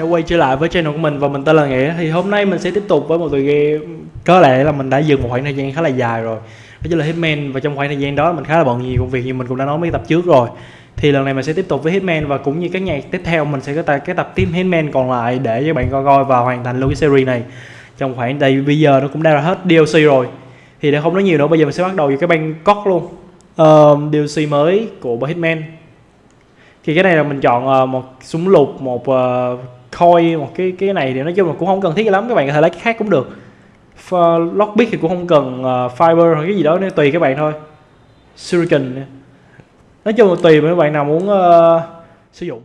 đã quay trở lại với channel của mình và mình tên là Nghĩa. Thì hôm nay mình sẽ tiếp tục với một tựa game. Có lẽ là mình đã dừng một khoảng thời gian khá là dài rồi. Đó chính là Hitman và trong khoảng thời gian đó mình khá là bận nhiều công việc như mình cũng đã nói mấy tập trước rồi. Thì lần này mình sẽ tiếp tục với Hitman và cũng như các nhạc tiếp theo mình sẽ có tại cái tập tiếp Hitman còn lại để cho bạn coi coi và hoàn thành luôn cái series này. Trong khoảng đây bây giờ nó cũng đã là hết DLC rồi. Thì để không nói nhiều nữa bây giờ mình sẽ bắt đầu với cái băng cốt luôn. Uh, DLC mới của Hitman. Thì cái này là mình chọn uh, một súng lục một uh, coin một cái cái này thì nói chung là cũng không cần thiết lắm các bạn có thể lấy cái khác cũng được. Lock lockpick thì cũng không cần uh, fiber hoặc cái gì đó nên tùy các bạn thôi. Shuriken nói chung là tùy mấy bạn nào muốn uh, sử dụng.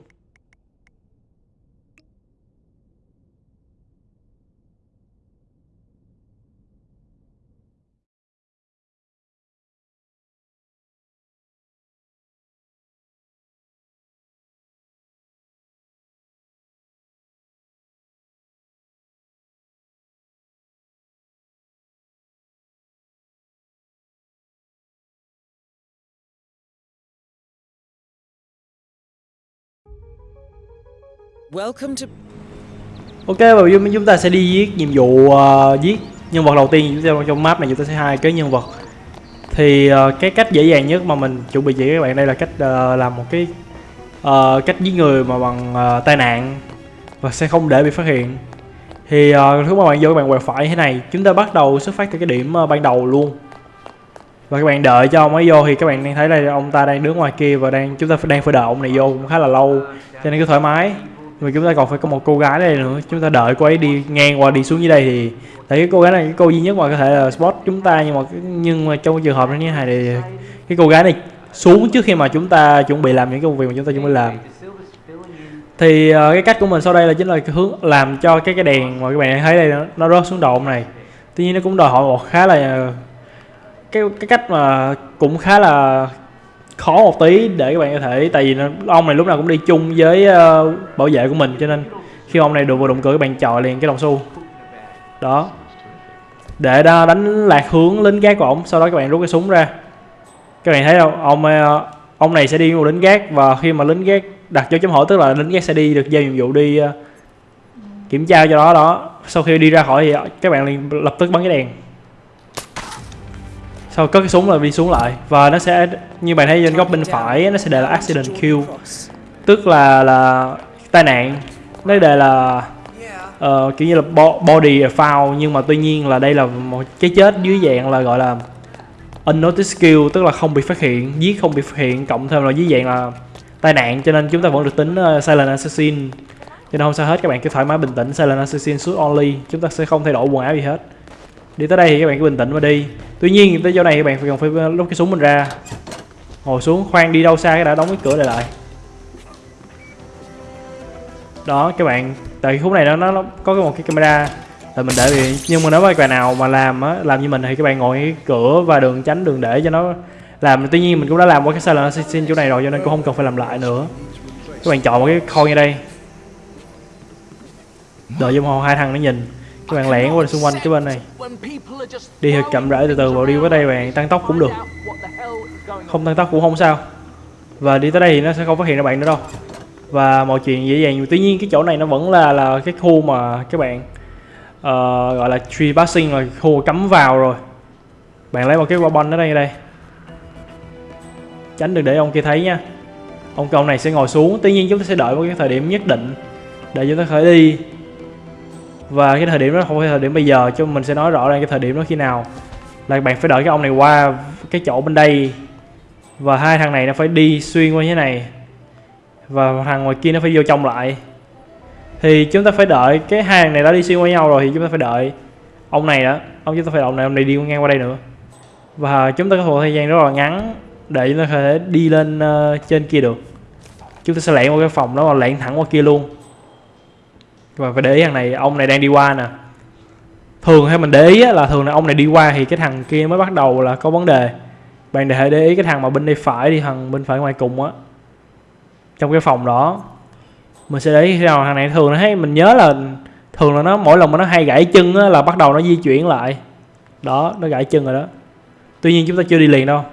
Welcome to Ok và bây giờ chúng ta sẽ đi giết nhiệm vụ ờ, uh, giết nhân vật đầu tiên. Chúng ta trong map này chúng ta sẽ hai cái nhân vật. Thì uh, cái cách dễ dàng nhất mà mình chuẩn bị chỉ các bạn đây là cách uh, làm một cái uh, cách giết người mà bằng uh, tai nạn và sẽ không để bị phát hiện. Thì uh, lúc mà bạn vô các bạn quẹt phải thế này chúng ta bắt đầu xuất phát từ cái điểm uh, ban đầu luôn. Và các bạn đợi cho ông ấy vô thì các bạn đang thấy đây ông ta đang đứng ngoài kia và đang chúng ta đang phải đợi ông này vô cũng khá là lâu cho nên cứ thoải mái vì chúng ta còn phải có một cô gái đây nữa. Chúng ta đợi cô ấy đi ngang qua đi xuống dưới đây thì tại cái cô gái này cái cô duy nhất mà có thể là spot chúng ta nhưng mà nhưng mà trong trường hợp như thế này thì cái cô gái này xuống trước khi mà chúng ta chuẩn bị làm những công việc mà chúng ta chuẩn bị làm. Thì uh, cái cách của mình sau đây là chính là cái hướng làm cho cái cái đèn mà các bạn thấy đây nó, nó rớt xuống đầu này. Tuy nhiên nó cũng đòi hỏi một khá là ờ, cái cái cách mà cũng khá là khó một tí để các bạn có thể tại vì ông này lúc nào cũng đi chung với uh, bảo vệ của mình cho nên khi ông này đụng vào động cửa các bạn chọi liền cái đồng xu. Đó. Để đó đánh lạc hướng lính gác của ông sau đó các bạn rút cái súng ra. Các bạn thấy không? Ông uh, ông này sẽ đi một lính gác và khi mà lính gác đặt dấu chấm hỏi tức là lính gác sẽ đi được giao nhiệm vụ đi uh, kiểm tra cho đó đó. Sau khi đi ra khỏi thì các bạn liền lập tức bắn cái đèn sau có cái súng là đi xuống lại. Và nó sẽ như bạn thấy trên góc bên phải nó sẽ đề là accident kill. Tức là là tai nạn. Nó đề là uh, kiểu như là body foul nhưng mà tuy nhiên là đây là một cái chết dưới dạng là gọi là unnoticed kill tức là không bị phát hiện giết không bị phát hiện. Cộng thêm là dưới dạng là tai nạn cho nên chúng ta vẫn được tính uh, silent assassin. Cho nên không sao hết các bạn cứ thoải mái bình tĩnh silent assassin shoot only. Chúng ta sẽ không thay đổi quần áo gì hết. Đi tới đây thì các bạn cứ bình tĩnh mà đi tuy nhiên, tới chỗ này các bạn cần phải ờ, lúc cái súng mình ra. Ngồi xuống, khoan đi đâu xa cái đã đóng cái cửa lại lại. Đó, các bạn, tại khúc này nó nó có một cái camera là mình để bị nhưng mà nếu mà các bạn nào mà làm á, làm như mình thì các bạn ngồi cái cửa và đường tránh, đường để cho nó làm. Tuy nhiên, mình cũng đã làm qua cái sai lầm xin chỗ này rồi, cho nên cũng không cần phải làm lại nữa. Các bạn chọn một cái khôi như đây. Đợi cho hai thằng nó nhìn các bạn lẻn qua xung quanh cái bên này. Đi thật chậm rãi từ từ vào đi qua đây bạn tăng tốc cũng được. Không tăng tốc cũng không sao. Và đi tới đây thì nó sẽ không phát hiện ra bạn nữa đâu. Và mọi chuyện dễ dàng. Tuy nhiên cái chỗ này nó vẫn là là cái khu mà các bạn uh, gọi là tree passing rồi khu cấm vào rồi. Bạn lấy một cái quả bom ở đây đây. Tránh đừng để ông kia thấy nha. Ông cầu này sẽ ngồi xuống. Tuy nhiên chúng ta sẽ đợi một cái thời điểm nhất định để chúng ta khởi đi và cái thời điểm đó không phải thời điểm bây giờ chứ mình sẽ nói rõ ràng cái thời điểm đó khi nào. Là bạn phải đợi cái ông này qua cái chỗ bên đây. Và hai thằng này nó phải đi xuyên qua như thế này. Và thằng ngoài kia nó phải vô trong lại. Thì chúng ta phải đợi cái hai thằng này đã đi xuyên qua nhau rồi thì chúng ta phải đợi ông này đó. Ông chúng ta phải đợi ông này ông này đi ngang qua đây nữa. Và chúng ta có một thời gian rất là ngắn để chúng ta có thể đi lên uh, trên kia được. Chúng ta sẽ lẻn qua cái phòng đó và lẻn thẳng qua kia luôn và phải để ý thằng này ông này đang đi qua nè. Thường hay mình để ý là thường là ông này đi qua thì cái thằng kia mới bắt đầu là có vấn đề. Bạn để để ý cái thằng mà bên đây phải đi thằng bên phải ngoài cùng á. Trong cái phòng đó. Mình sẽ để ý khi nào thằng này thường nó thấy mình nhớ là thường là nó mỗi lần mà nó hay gãy chân á, là bắt đầu nó di chuyển lại. Đó nó gãy chân rồi đó. Tuy nhiên chúng ta chưa đi liền đâu.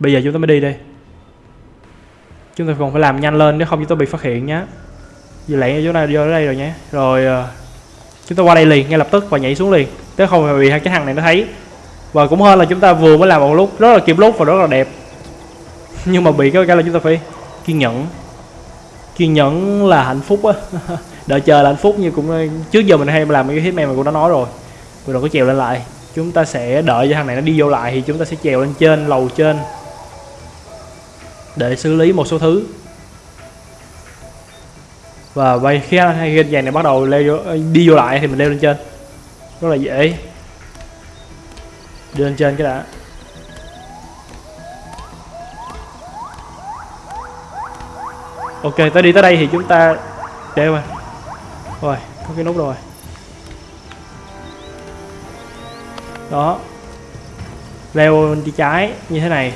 Bây giờ chúng ta mới đi đây chúng ta còn phải làm nhanh lên nếu không chúng ta bị phát hiện nhé Vì lẹ chỗ này vô đây rồi nhé. Rồi ờ, chúng ta qua đây liền, ngay lập tức và nhảy xuống liền. Nếu không phải bị hai cái thằng này nó thấy. Và cũng hơn là chúng ta vừa mới làm một lúc, rất là kịp lúc và rất là đẹp. Nhưng mà bị cái cái là chúng ta phải kiên nhẫn. Kiên nhẫn là hạnh phúc á. Đợi chờ là hạnh phúc như cũng ờ, trước giờ mình hay làm cái hitman mà cũng đã nói rồi. Rồi đừng có trèo lên lại. Chúng ta sẽ đợi cho thằng này nó đi vô lại thì chúng ta sẽ trèo lên trên, lầu trên để xử lý một số thứ. Và vậy khi hai cái vàng này bắt đầu leo vô, đi vô lại thì mình leo lên trên. Rất là dễ. Đi lên trên cái đã. Ok tới đi tới đây thì chúng ta để mà rồi có cái nút rồi. Đó. Leo đi trái như thế này.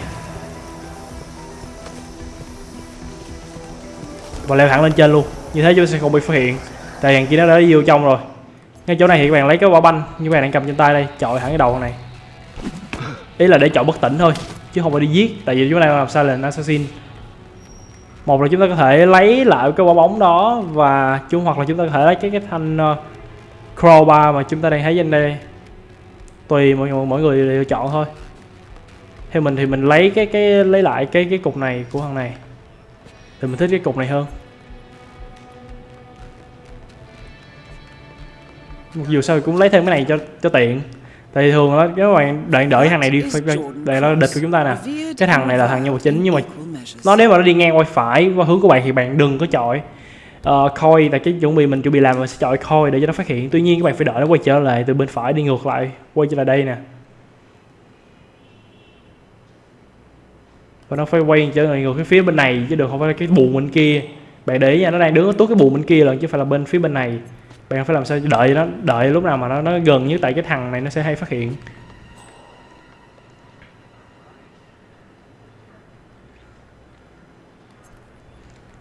Và leo thẳng lên trên luôn. Như thế chúng ta sẽ không bị phát hiện. Tại hàng kia nó đã đi vô trong rồi. Ngay chỗ này thì các bạn lấy cái quả banh như các bạn đang cầm trên tay đây chọi thẳng cái đầu này. Ý là để chọi bất tỉnh thôi chứ không phải đi giết. Tại vì chúng ta làm sao là assassin. Một là chúng ta có thể lấy lại cái quả bóng đó và chúng hoặc là chúng ta có thể lấy cái cái thanh ờ, uh, crowbar mà chúng ta đang thấy trên đây. Tùy mọi người mọi người lựa chọn thôi. Theo mình thì mình lấy cái cái lấy lại cái cái cục này của thằng này thì mình thích cái cục này hơn. Mặc dù sao cũng lấy thêm cái này cho cho tiện. Tại vì thường đó các bạn đợi đợi thằng này đi phải để nó địch của chúng ta nè. Cái thằng này là thằng nhân vật chính nhưng mà nó nếu mà nó đi ngang qua phải qua hướng của bạn thì bạn đừng có chọi uh, là cái chuẩn bị mình chuẩn bị làm mình sẽ chọi coi để cho nó phát hiện. Tuy nhiên các bạn phải đợi nó quay trở lại từ bên phải đi ngược lại quay trở lại đây nè. Và nó phải quay trở lại ngược cái phía bên này chứ đừng không phải cái buồn bên kia. Bạn để ý nha nó đang đứng ở cái buồn bên kia lần chứ phải là bên phía bên này. Bạn phải làm sao đợi nó đợi lúc nào mà nó nó gần như tại cái thằng này nó sẽ hay phát hiện.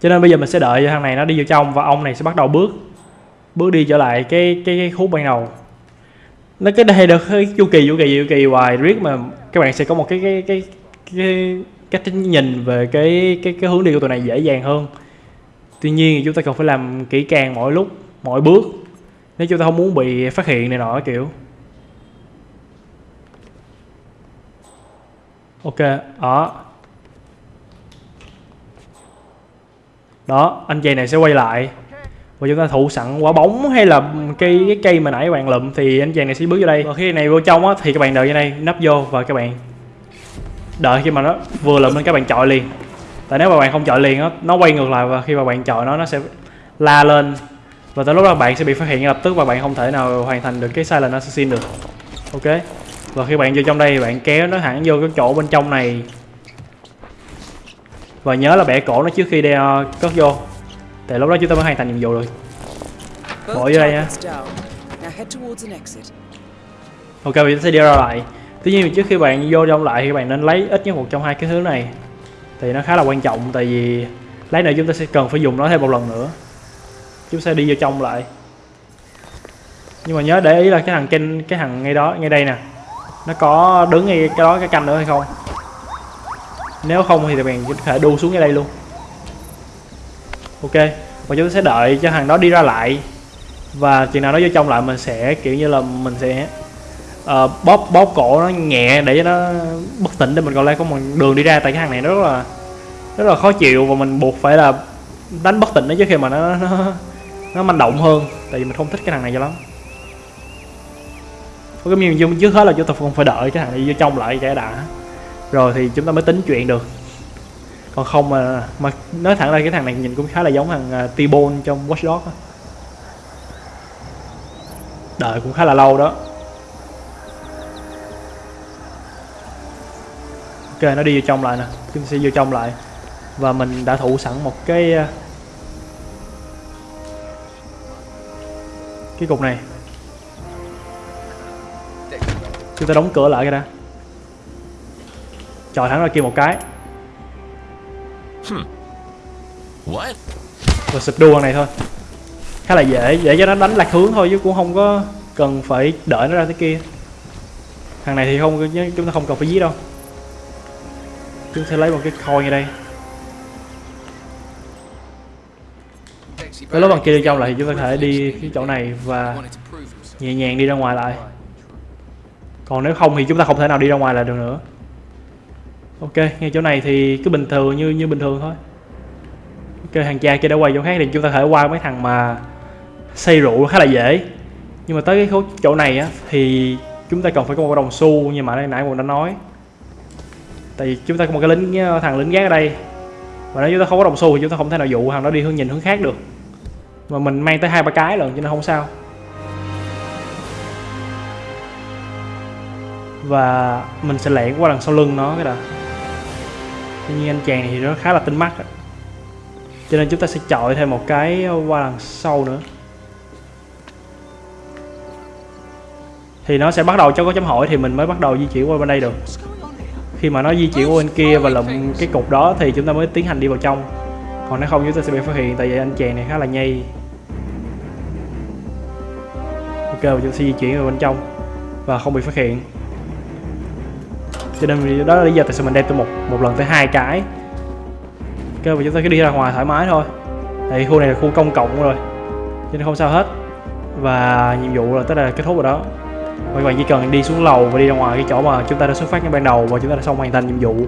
Cho nên bây giờ mình sẽ đợi cho thằng này nó đi vào trong và ông này sẽ bắt đầu bước bước đi trở lại cái cái, cái khúc ban đầu. Nó cái đây được cái chu kỳ chu kỳ chu kỳ hoài riết mà các bạn sẽ có một cái cái cái cái cách nhìn về cái cái cái hướng đi của tụi này dễ dàng hơn. Tuy nhiên chúng ta cần phải làm kỹ càng mỗi lúc mỗi bước, nếu chúng ta không muốn bị phát hiện này nọ, kiểu. Ok, đó. Đó, anh chàng này sẽ quay lại. Và chúng ta thụ sẵn quả bóng hay là cây cái cây mà nãy các bạn lụm thì anh chàng này sẽ bước vô đây. Và khi này vô trong á, thì các bạn đợi như này nắp vô và các bạn đợi khi mà nó vừa lụm lên các bạn chọi liền. Tại nếu mà bạn không chọi liền á nó quay ngược lại và khi mà bạn chọi nó nó sẽ la lên. Và tới lúc đó bạn sẽ bị phát hiện lập tức và bạn không thể nào hoàn thành được cái silent assassin được. Ok? Và khi bạn vô trong đây bạn kéo nó hẳn vô cái chỗ bên trong này. Và nhớ là bẻ cổ nó trước khi đeo cất vô. Tại lúc đó chúng ta mới hoàn thành nhiệm vụ được bỏ vô đây nha. ok bây giờ sẽ đi ra lại tuy nhiên trước khi bạn vô trong lại thì bạn nên lấy ít nhất một trong hai cái thứ này. Thì nó khá là quan trọng tại vì lấy này chúng ta sẽ cần phải dùng nó thêm một lần nữa. Chúng sẽ đi vô trong lại. Nhưng mà nhớ để ý là cái thằng kênh cái thằng ngay đó, ngay đây nè. Nó có đứng ngay cái đó, cái canh nữa hay không? Nếu không thì bạn có thể đu xuống ngay đây luôn. Ok, và chúng ta sẽ đợi cho thằng đó đi ra lại. Và chừng nào nó vô trong lại mình sẽ kiểu như là mình sẽ uh, bóp bóp cổ nó nhẹ để cho nó bất tỉnh để mình còn lại có một đường đi ra. Tại cái thằng này nó rất là rất là khó chịu và mình buộc phải là đánh bất tỉnh nó trước khi mà nó nó nó manh động hơn. Tại vì mình không thích cái thằng này cho lắm. Có cái miếng trước hết là chúng ta không phải đợi cái thằng này vô trong lại cho đã. Rồi thì chúng ta mới tính chuyện được. Còn không mà mà nói thẳng ra cái thằng này nhìn cũng khá là giống thằng uh, T-Bone trong Watch Dogs đợi cũng khá là lâu đó. Ok nó đi vô trong lại nè. Chúng ta sẽ vô trong lại. Và mình đã thụ sẵn một cái uh, cái cục này. Chúng ta đóng cửa lại cái đã. Chọi thẳng ra kia một cái. What? và sụp đua này thôi. Khá là dễ để cho nó đánh lạc hướng thôi chứ cũng không có cần phải đợi nó ra tới kia. Thằng này thì không chúng ta không cần phải giết đâu chúng ta lấy một cái coin ở đây. Cái lối bằng kia đi trong lại thì chúng ta có thể đi cái chỗ này và nhẹ nhàng đi ra ngoài lại. Còn nếu không thì chúng ta không thể nào đi ra ngoài lại được nữa. Ok, ngay chỗ này thì cứ bình thường như như bình thường thôi. Ok hàng cha kia đã quay chỗ khác thì chúng ta có thể qua mấy thằng mà xây rượu khá là dễ. Nhưng mà tới cái chỗ này á thì chúng ta cần phải có một đồng xu như mà nãy nãy mình đã nói tại vì chúng ta có một cái lính ờ, thằng lính gác ở đây. Và nếu chúng ta không có đồng xu thì chúng ta không thể nào dụ thằng đó đi hướng nhìn hướng khác được. Mà mình mang tới hai ba cái lần cho nên không sao. Và mình sẽ lẻn qua đằng sau lưng nó cái đã. Tuy nhiên anh chàng thì nó khá là tinh mắt đó. cho nên chúng ta sẽ chọi thêm một cái qua đằng sau nữa. Thì nó sẽ bắt đầu, cho có chấm hỏi thì mình mới bắt đầu di chuyển qua bên đây được khi mà nó di chuyển qua bên kia và lụm cái cục đó thì chúng ta mới tiến hành đi vào trong. Còn nếu không, chúng ta sẽ bị phát hiện tại vì anh chàng này khá là nhây. Ok, và chúng ta sẽ di chuyển vào bên trong và không bị phát hiện. Cho nên đó là lý do tại sao mình đem tới một một lần tới hai cái. Ok, và chúng ta cứ đi ra ngoài thoải mái thôi. Tại khu này là khu công cộng rồi, cho nên không sao hết. Và nhiệm vụ là tới đây là kết thúc rồi đó các bạn chỉ cần đi xuống lầu và đi ra ngoài cái chỗ mà chúng ta đã xuất phát ngay ban đầu và chúng ta đã xong hoàn thành nhiệm vụ.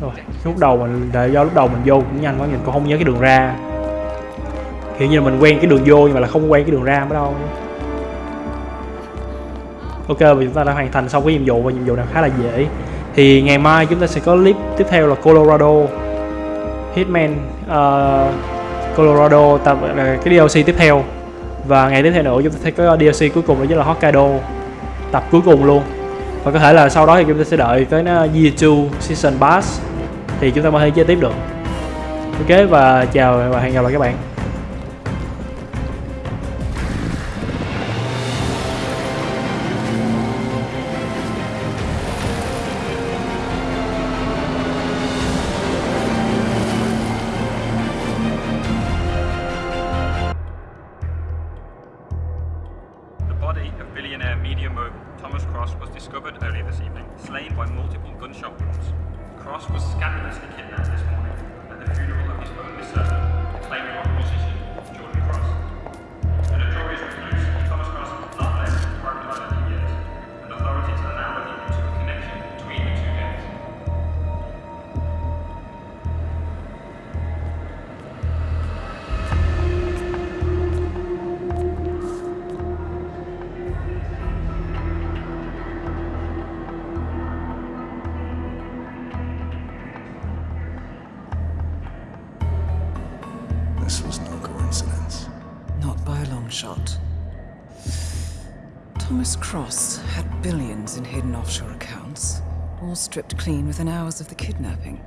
Rồi lúc đầu mình để do lúc đầu mình vô cũng nhanh quá mình cũng không nhớ cái đường ra. Kiểu như là mình quen cái đường vô nhưng mà là không quen cái đường ra mới đâu. Ok và chúng ta đã hoàn thành xong cái nhiệm vụ và nhiệm vụ này khá là dễ. Thì ngày mai chúng ta sẽ có clip tiếp theo là Colorado Hitman uh, Colorado tập là cái DLC tiếp theo. Và ngày tiếp theo nữa, chúng ta sẽ có DLC cuối cùng đó chính là Hokkaido, tập cuối cùng luôn. Và có thể là sau đó thì chúng ta sẽ đợi tới nó Year 2 Season Pass, thì chúng ta mới thể chơi tiếp được. Ok, và chào và hẹn gặp lại các bạn. Cross had billions in hidden offshore accounts, all stripped clean within hours of the kidnapping.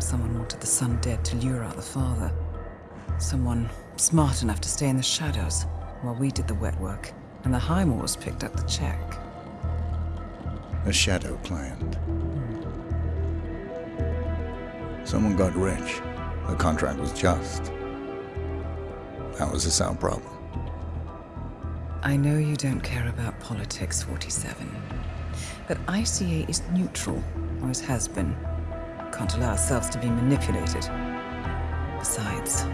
Someone wanted the son dead to lure out the father. Someone smart enough to stay in the shadows while we did the wet work, and the Highmores picked up the check. A shadow client. Someone got rich. The contract was just. That was the South problem. I know you don't care about politics, 47. But ICA is neutral, always has been. Can't allow ourselves to be manipulated. Besides,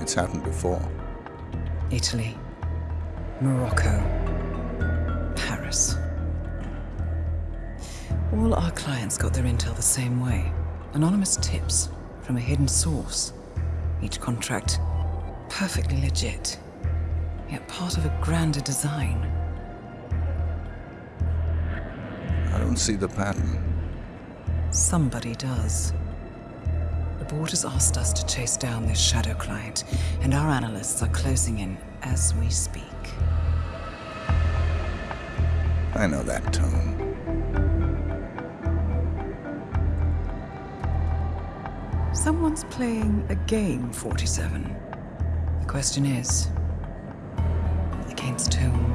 It's happened before. Italy, Morocco, Paris. All our clients got their intel the same way anonymous tips from a hidden source. Each contract perfectly legit, yet part of a grander design. I don't see the pattern. Somebody does. The board has asked us to chase down this shadow client, and our analysts are closing in as we speak. I know that tone. Someone's playing a game, 47. The question is, pains too.